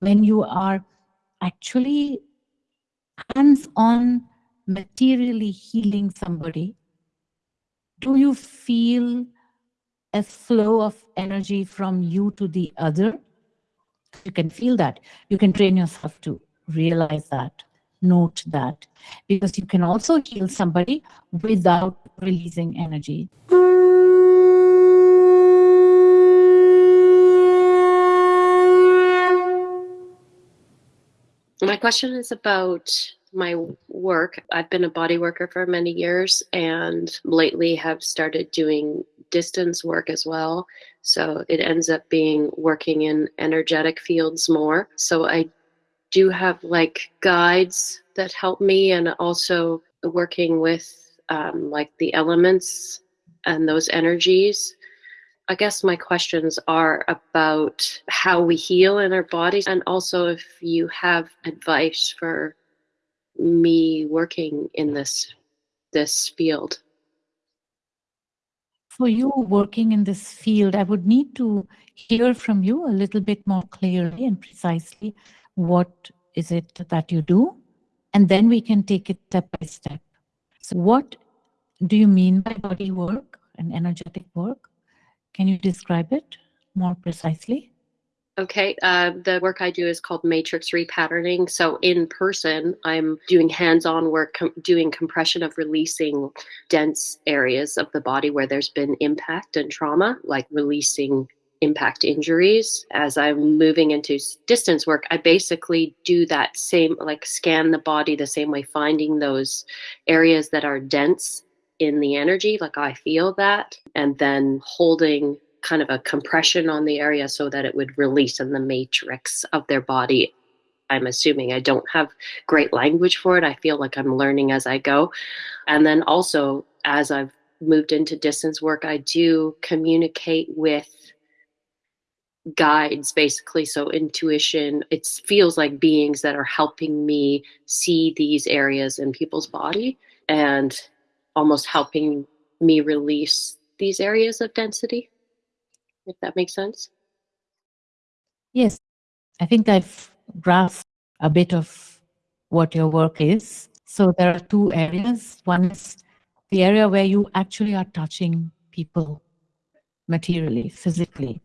when you are actually hands-on materially healing somebody, do you feel a flow of energy from you to the other? You can feel that. You can train yourself to realize that, note that, because you can also heal somebody without releasing energy. My question is about my work. I've been a body worker for many years and lately have started doing distance work as well. So it ends up being working in energetic fields more. So I do have like guides that help me and also working with um, like the elements and those energies. I guess my questions are about how we heal in our bodies and also if you have advice for me working in this this field. For you working in this field i would need to hear from you a little bit more clearly and precisely what is it that you do and then we can take it step by step. So what do you mean by body work and energetic work can you describe it more precisely Okay, uh, the work I do is called matrix repatterning. So in person, I'm doing hands-on work, com doing compression of releasing dense areas of the body where there's been impact and trauma, like releasing impact injuries. As I'm moving into distance work, I basically do that same, like scan the body the same way, finding those areas that are dense in the energy, like I feel that, and then holding kind of a compression on the area so that it would release in the matrix of their body. I'm assuming I don't have great language for it. I feel like I'm learning as I go. And then also, as I've moved into distance work, I do communicate with guides basically so intuition it feels like beings that are helping me see these areas in people's body and almost helping me release these areas of density if that makes sense. Yes, I think I've grasped a bit of what your work is. So there are two areas. One is the area where you actually are touching people materially, physically,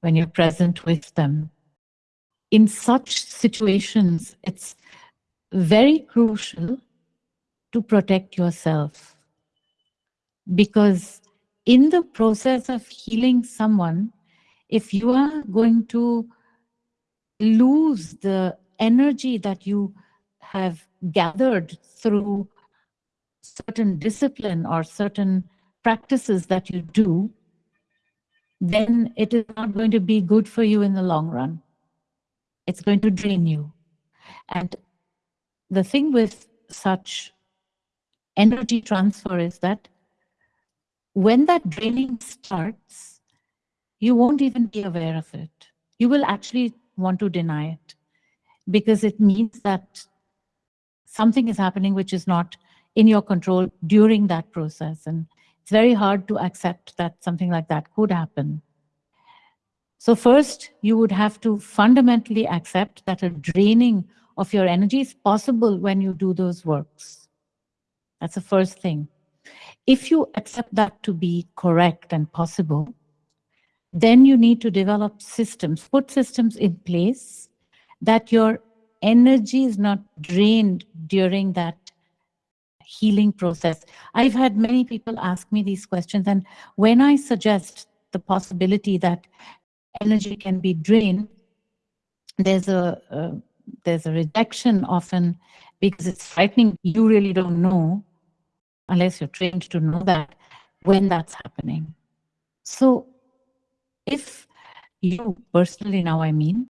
when you're present with them. In such situations, it's very crucial to protect yourself because in the process of healing someone, if you are going to lose the energy that you have gathered through certain discipline or certain practices that you do, then it is not going to be good for you in the long run. It's going to drain you. And the thing with such energy transfer is that when that draining starts, you won't even be aware of it. You will actually want to deny it because it means that something is happening which is not in your control during that process. And it's very hard to accept that something like that could happen. So first, you would have to fundamentally accept that a draining of your energy is possible when you do those works. That's the first thing. If you accept that to be correct and possible, then you need to develop systems, put systems in place that your energy is not drained during that healing process. I've had many people ask me these questions, and when I suggest the possibility that energy can be drained, there's a uh, there's a rejection often because it's frightening. You really don't know unless you're trained to know that when that's happening. So if you personally now, I mean,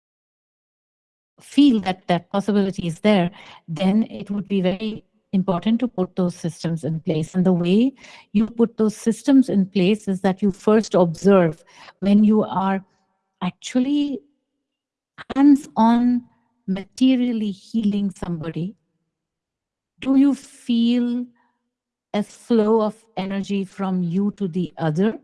feel that that possibility is there, then it would be very important to put those systems in place. And the way you put those systems in place is that you first observe when you are actually hands-on materially healing somebody, do you feel a flow of energy from you to the other.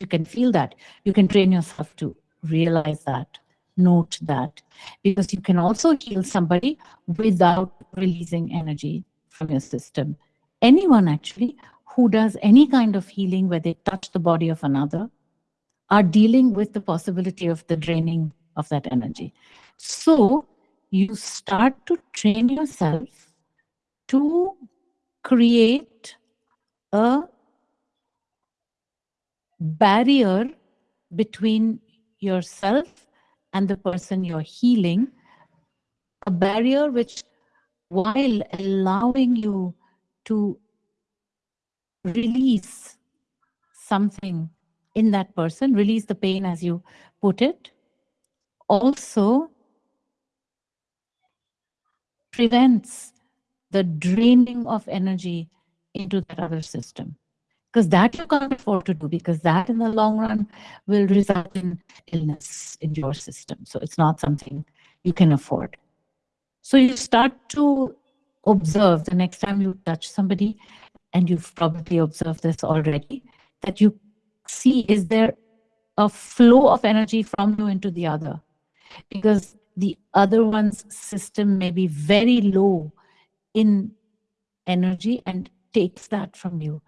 You can feel that. You can train yourself to realize that, note that because you can also heal somebody without releasing energy from your system. Anyone actually who does any kind of healing where they touch the body of another are dealing with the possibility of the draining of that energy. So you start to train yourself to create a barrier between yourself and the person you're healing, a barrier which, while allowing you to release something in that person, release the pain as you put it, also prevents the draining of energy into that other system because that you can't afford to do because that in the long run will result in illness in your system. So it's not something you can afford. So you start to observe the next time you touch somebody, and you've probably observed this already, that you see is there a flow of energy from you into the other? Because the other one's system may be very low in energy and takes that from you.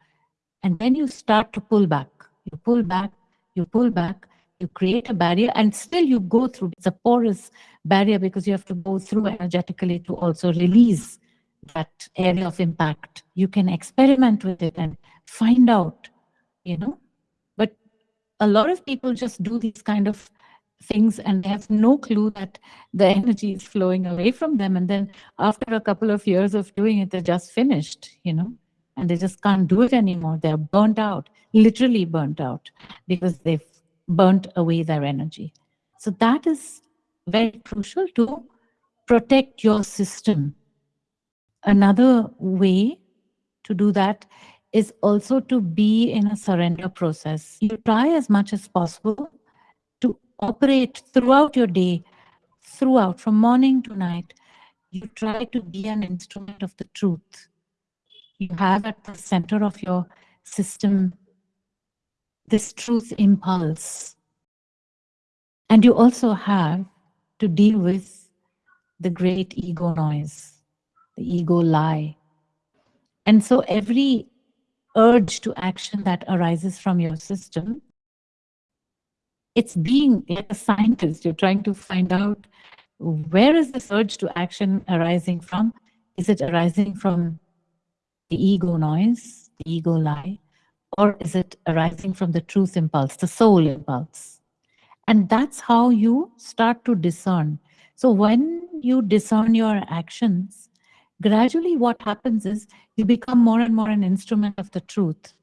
And then you start to pull back. You pull back, you pull back, you create a barrier, and still you go through. It's a porous barrier because you have to go through energetically to also release that area of impact. You can experiment with it and find out, you know. But a lot of people just do these kind of things and they have no clue that the energy is flowing away from them. And then after a couple of years of doing it, they're just finished, you know and they just can't do it anymore. They're burnt out, literally burnt out, because they've burnt away their energy. So that is very crucial to protect your system. Another way to do that is also to be in a surrender process. You try as much as possible operate throughout your day, throughout, from morning to night. You try to be an instrument of the truth you have at the center of your system this truth impulse. And you also have to deal with the great ego noise, the ego lie. And so every urge to action that arises from your system, it's being a scientist, you're trying to find out where is this urge to action arising from? Is it arising from the ego noise, the ego lie, or is it arising from the truth impulse, the soul impulse? And that's how you start to discern. So when you discern your actions, gradually what happens is you become more and more an instrument of the truth.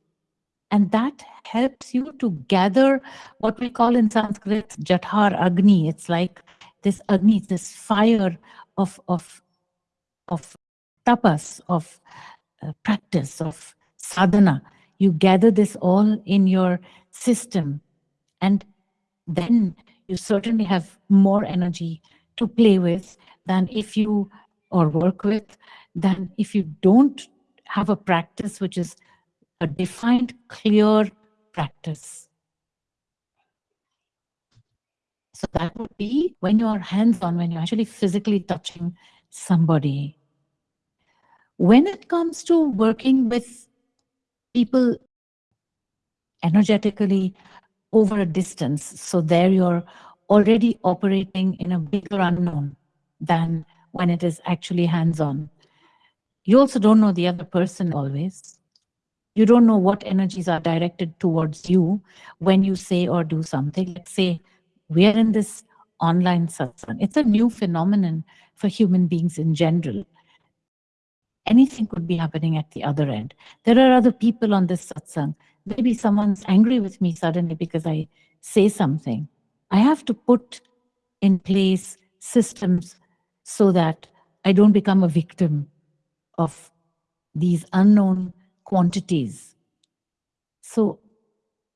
And that helps you to gather what we call in Sanskrit Jathar Agni. It's like this Agni, this fire of, of, of tapas, of uh, practice of sadhana. You gather this all in your system and then you certainly have more energy to play with than if you or work with than if you don't have a practice which is a defined clear practice so that would be when you're hands-on when you're actually physically touching somebody when it comes to working with people energetically over a distance, so there you're already operating in a bigger unknown than when it is actually hands-on. You also don't know the other person always. You don't know what energies are directed towards you when you say or do something. Let's say we are in this online satsang. It's a new phenomenon for human beings in general anything could be happening at the other end. There are other people on this satsang. Maybe someone's angry with me suddenly because I say something. I have to put in place systems so that I don't become a victim of these unknown quantities. So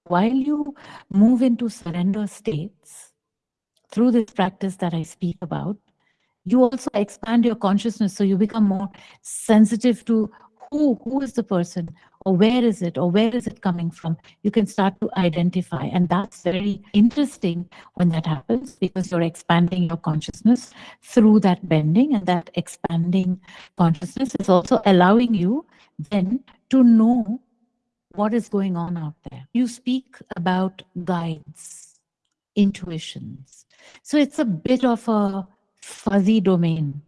while you move into surrender states through this practice that I speak about, you also expand your consciousness so you become more sensitive to who who is the person or where is it or where is it coming from you can start to identify and that's very interesting when that happens because you're expanding your consciousness through that bending and that expanding consciousness is also allowing you then to know what is going on out there you speak about guides intuitions so it's a bit of a fuzzy domain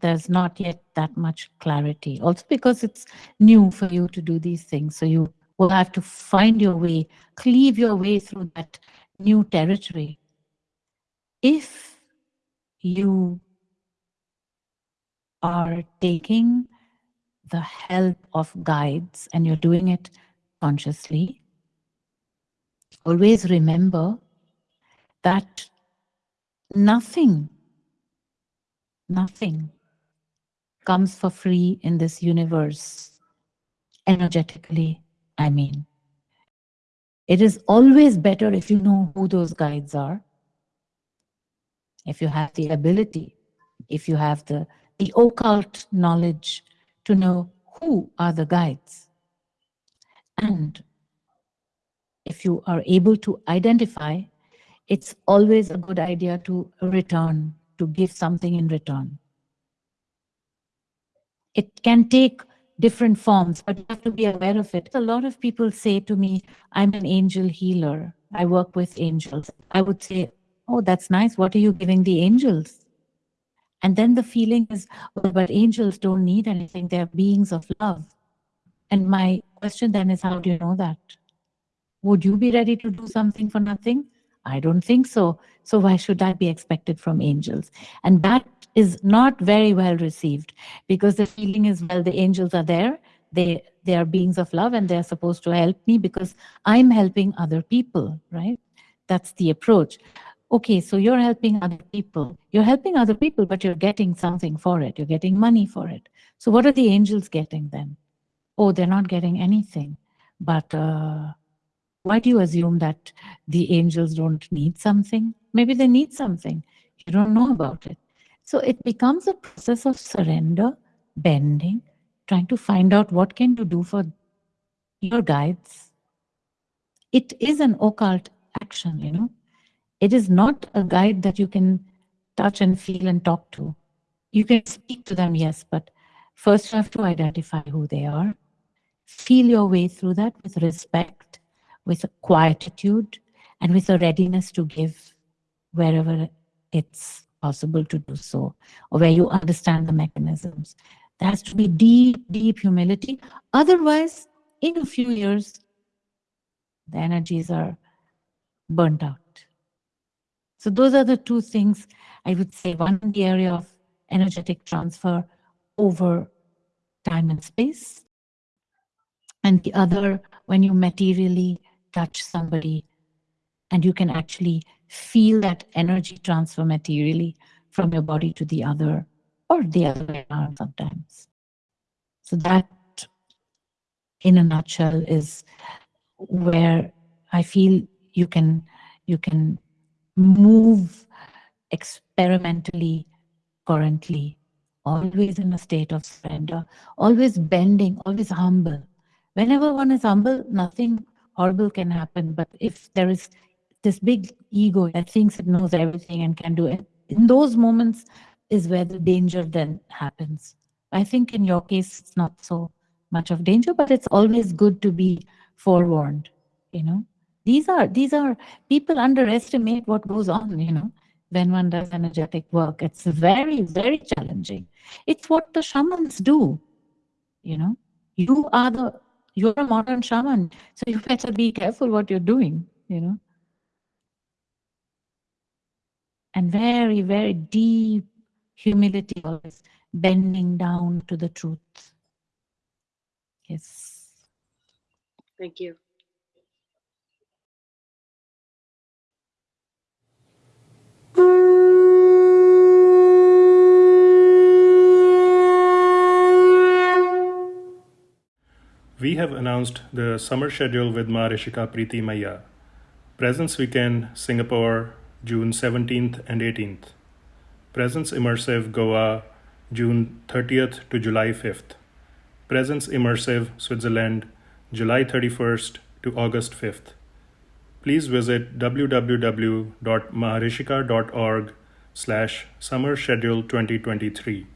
there's not yet that much clarity. Also because it's new for you to do these things. So you will have to find your way, cleave your way through that new territory. If you are taking the help of guides and you're doing it consciously, always remember that nothing, nothing comes for free in this universe, energetically, I mean. It is always better if you know who those guides are, if you have the ability, if you have the, the occult knowledge to know who are the guides. And if you are able to identify, it's always a good idea to return, to give something in return. It can take different forms, but you have to be aware of it. A lot of people say to me, I'm an angel healer. I work with angels. I would say, oh, that's nice. What are you giving the angels? And then the feeling is, well, but angels don't need anything. They're beings of love. And my question then is, how do you know that? Would you be ready to do something for nothing? I don't think so. So why should I be expected from angels? And that is not very well received because the feeling is, well, the angels are there. They, they are beings of love and they're supposed to help me because I'm helping other people, right? That's the approach. Okay, so you're helping other people. You're helping other people, but you're getting something for it. You're getting money for it. So what are the angels getting then? Oh, they're not getting anything. But uh, why do you assume that the angels don't need something? Maybe they need something. You don't know about it. So it becomes a process of surrender, bending, trying to find out what can you do for your guides. It is an occult action, you know. It is not a guide that you can touch and feel and talk to. You can speak to them, yes, but first you have to identify who they are. Feel your way through that with respect, with a quietude, and with a readiness to give wherever it's possible to do so, or where you understand the mechanisms. There has to be deep, deep humility. Otherwise, in a few years, the energies are burnt out. So those are the two things I would say. One, the area of energetic transfer over time and space. And the other, when you materially touch somebody and you can actually feel that energy transfer materially from your body to the other or the other way around sometimes. So that, in a nutshell, is where I feel you can you can move experimentally currently, always in a state of surrender, always bending, always humble. Whenever one is humble, nothing horrible can happen. But if there is this big ego that thinks it knows everything and can do it. In those moments is where the danger then happens. I think in your case, it's not so much of danger, but it's always good to be forewarned, you know. These are, these are, people underestimate what goes on, you know, when one does energetic work. It's very, very challenging. It's what the shamans do, you know. You are the, you're a modern shaman, so you better be careful what you're doing, you know. and very, very deep humility, always bending down to the truth. Yes. Thank you. We have announced the summer schedule with Maharishika Preeti Maya. Presence Weekend, Singapore, June 17th and 18th. Presence Immersive Goa, June 30th to July 5th. Presence Immersive, Switzerland, July 31st to August 5th. Please visit www.maharishika.org slash summer schedule 2023.